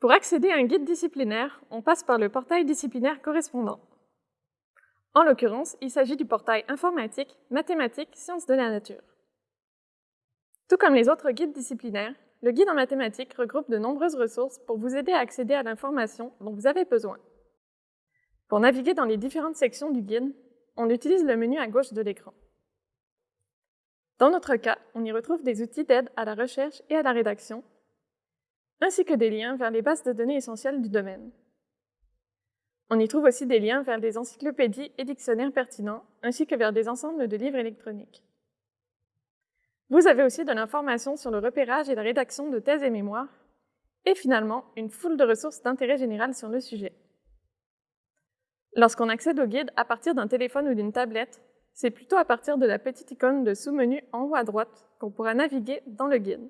Pour accéder à un guide disciplinaire, on passe par le portail disciplinaire correspondant. En l'occurrence, il s'agit du portail informatique, mathématiques, sciences de la nature. Tout comme les autres guides disciplinaires, le guide en mathématiques regroupe de nombreuses ressources pour vous aider à accéder à l'information dont vous avez besoin. Pour naviguer dans les différentes sections du guide, on utilise le menu à gauche de l'écran. Dans notre cas, on y retrouve des outils d'aide à la recherche et à la rédaction, ainsi que des liens vers les bases de données essentielles du domaine. On y trouve aussi des liens vers des encyclopédies et dictionnaires pertinents, ainsi que vers des ensembles de livres électroniques. Vous avez aussi de l'information sur le repérage et la rédaction de thèses et mémoires, et finalement, une foule de ressources d'intérêt général sur le sujet. Lorsqu'on accède au guide à partir d'un téléphone ou d'une tablette, c'est plutôt à partir de la petite icône de sous-menu en haut à droite qu'on pourra naviguer dans le guide.